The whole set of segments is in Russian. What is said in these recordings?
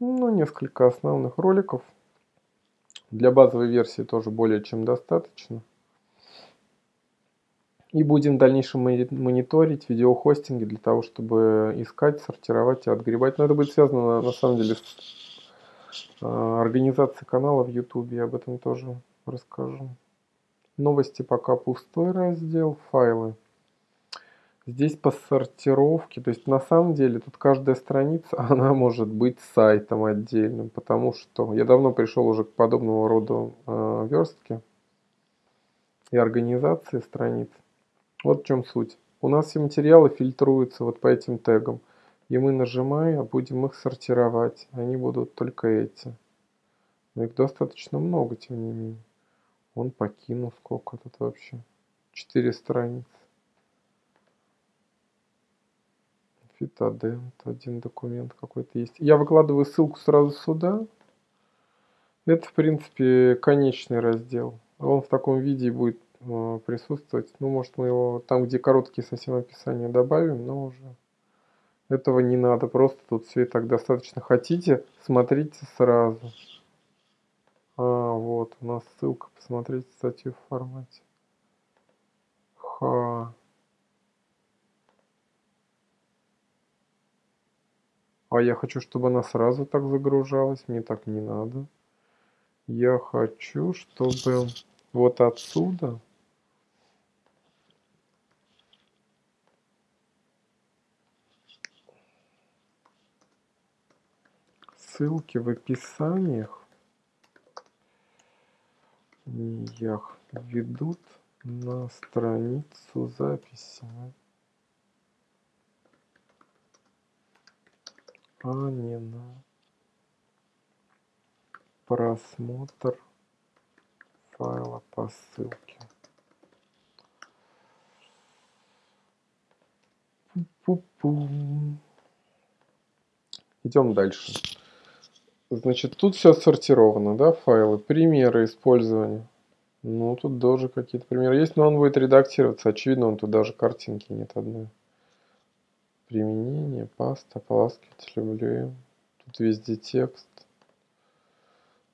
Ну, несколько основных роликов. Для базовой версии тоже более чем достаточно. И будем в дальнейшем мониторить видеохостинги для того, чтобы искать, сортировать и отгребать. Но это будет связано на самом деле с а, организацией канала в YouTube. Я об этом тоже расскажу. Новости пока пустой раздел, файлы. Здесь по сортировке, то есть на самом деле тут каждая страница, она может быть сайтом отдельным, потому что я давно пришел уже к подобного рода э, верстке и организации страниц. Вот в чем суть. У нас все материалы фильтруются вот по этим тегам. И мы нажимая, будем их сортировать. Они будут только эти. Но их достаточно много, тем не менее. Он покинул сколько тут вообще. Четыре страницы. Фитодент, один документ какой-то есть. Я выкладываю ссылку сразу сюда. Это, в принципе, конечный раздел. Он в таком виде будет Э, присутствовать. Ну, может, мы его там, где короткие совсем описания добавим, но уже этого не надо. Просто тут все и так достаточно. Хотите, смотрите сразу. А, вот, у нас ссылка. Посмотреть статью в формате. Ха. А я хочу, чтобы она сразу так загружалась. Мне так не надо. Я хочу, чтобы вот отсюда ссылки в описаниях ведут на страницу записи, а не на просмотр файла по ссылке. Пу -пу. Идем дальше. Значит, тут все сортировано, да, файлы, примеры использования. Ну, тут тоже какие-то примеры есть, но он будет редактироваться. Очевидно, он тут даже картинки нет одной. Применение, паста, поласкиватель, WM. Тут везде текст.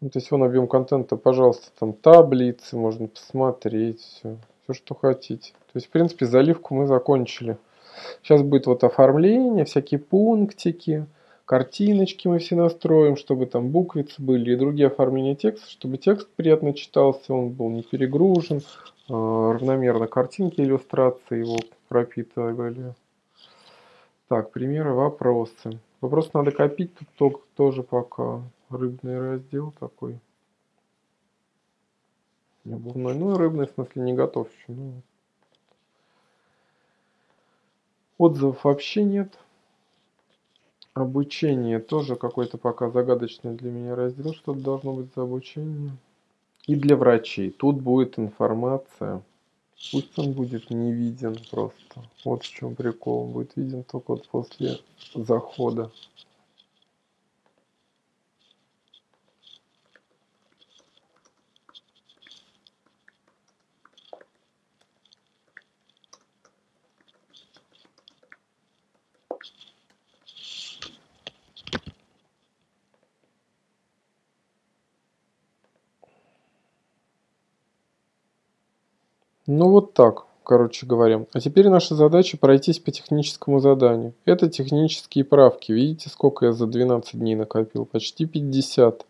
Ну, то есть вон объем контента, пожалуйста, там таблицы, можно посмотреть, все, все, что хотите. То есть, в принципе, заливку мы закончили. Сейчас будет вот оформление, всякие пунктики картиночки мы все настроим, чтобы там буквицы были и другие оформления текста, чтобы текст приятно читался, он был не перегружен, а, равномерно картинки, иллюстрации его пропитывали. Так, примеры, вопросы. Вопрос надо копить, тут только тоже пока рыбный раздел такой. Обувной, ну рыбный в смысле не готов еще. Ну. Отзывов вообще нет. Обучение тоже какой-то пока загадочный для меня раздел. Что то должно быть за обучение? И для врачей. Тут будет информация. Пусть он будет не виден просто. Вот в чем прикол. Он будет виден только вот после захода. Ну вот так, короче говоря. А теперь наша задача пройтись по техническому заданию. Это технические правки. Видите, сколько я за 12 дней накопил? Почти 50.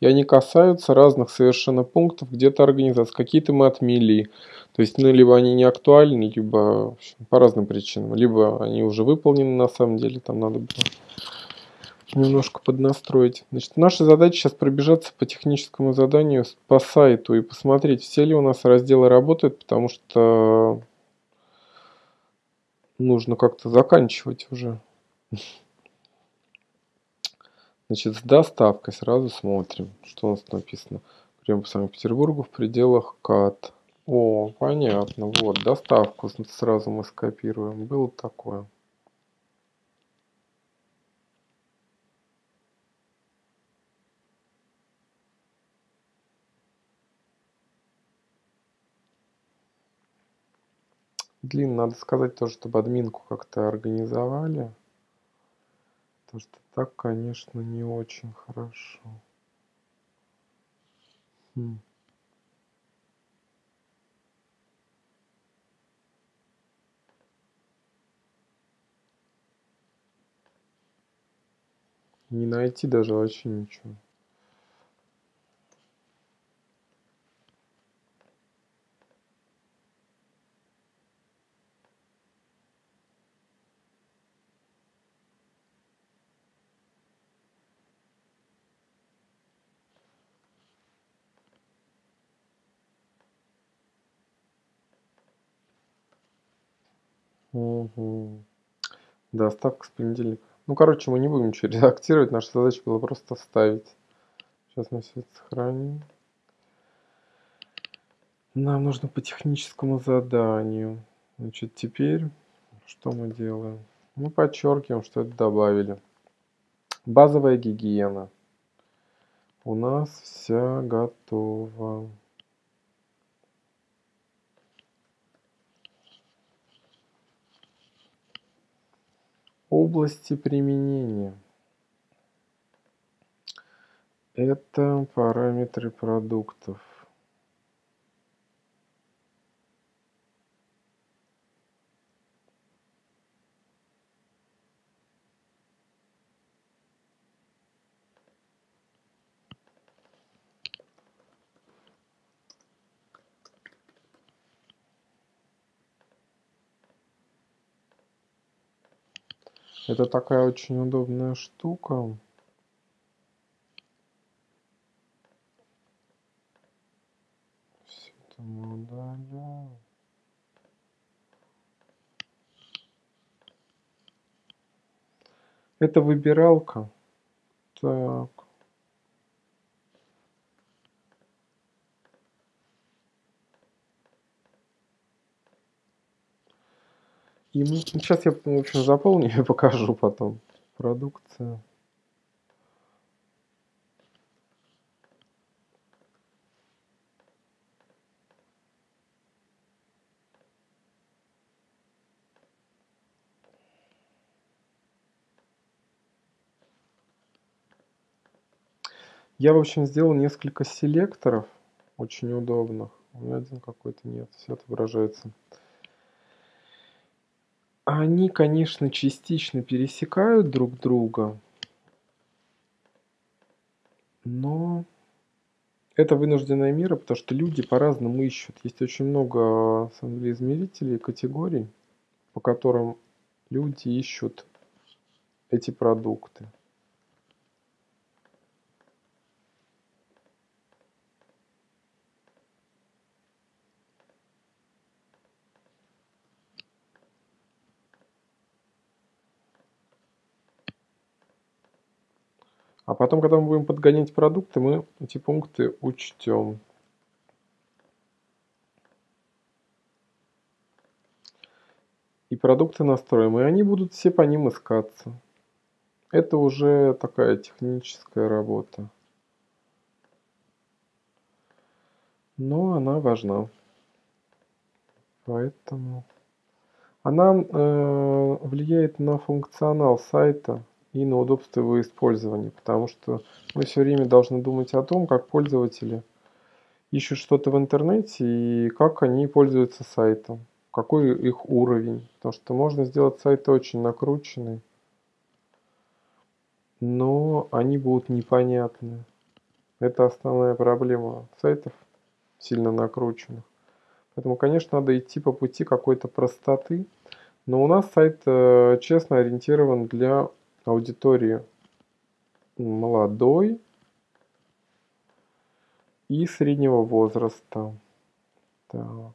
И они касаются разных совершенно пунктов, где-то организации. Какие-то мы отмели. То есть, ну, либо они не актуальны, либо общем, по разным причинам. Либо они уже выполнены на самом деле, там надо было немножко поднастроить. Значит, наша задача сейчас пробежаться по техническому заданию по сайту и посмотреть, все ли у нас разделы работают, потому что нужно как-то заканчивать уже. Значит, с доставкой сразу смотрим, что у нас написано. Прямо по Санкт-Петербургу в пределах КАТ. О, понятно, вот, доставку сразу мы скопируем. Было такое. Блин, надо сказать тоже, чтобы админку как-то организовали. Потому что Так, конечно, не очень хорошо. Хм. Не найти даже вообще ничего. Угу. Доставка с понедельника. Ну, короче, мы не будем ничего редактировать. Наша задача была просто вставить. Сейчас мы все это сохраним. Нам нужно по техническому заданию. Значит, теперь что мы делаем? Мы подчеркиваем, что это добавили. Базовая гигиена. У нас вся готова. Области применения. Это параметры продуктов. Это такая очень удобная штука. Все это мы удаляем. Это выбиралка. Так. И мы, сейчас я, в общем, заполню и покажу потом. Продукция. Я, в общем, сделал несколько селекторов, очень удобных. У меня один какой-то нет, все отображается. Они, конечно, частично пересекают друг друга, но это вынужденная мера, потому что люди по-разному ищут. Есть очень много, на самом деле, измерителей, категорий, по которым люди ищут эти продукты. Потом, когда мы будем подгонять продукты, мы эти пункты учтем. И продукты настроим, и они будут все по ним искаться. Это уже такая техническая работа. Но она важна. Поэтому она э, влияет на функционал сайта и на удобство его использования, потому что мы все время должны думать о том, как пользователи ищут что-то в интернете и как они пользуются сайтом, какой их уровень, потому что можно сделать сайты очень накрученные, но они будут непонятны. Это основная проблема сайтов, сильно накрученных. Поэтому, конечно, надо идти по пути какой-то простоты. Но у нас сайт э, честно ориентирован для аудитории молодой и среднего возраста. Так.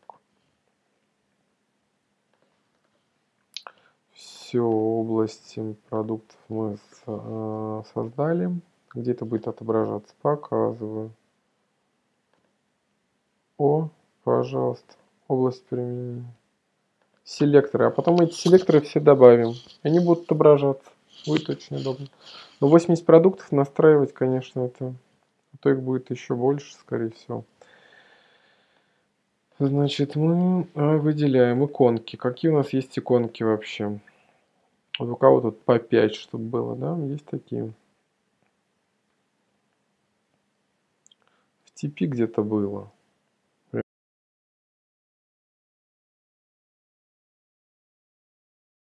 Все области продуктов мы э, создали. Где это будет отображаться? Показываю. О, пожалуйста, область применения. Селекторы. А потом эти селекторы все добавим. Они будут отображаться. Будет очень удобно. Но 80 продуктов настраивать, конечно, это... То их будет еще больше, скорее всего. Значит, мы а, выделяем иконки. Какие у нас есть иконки вообще? Вот у кого тут по 5, чтобы было, да? Есть такие. В TP где-то было.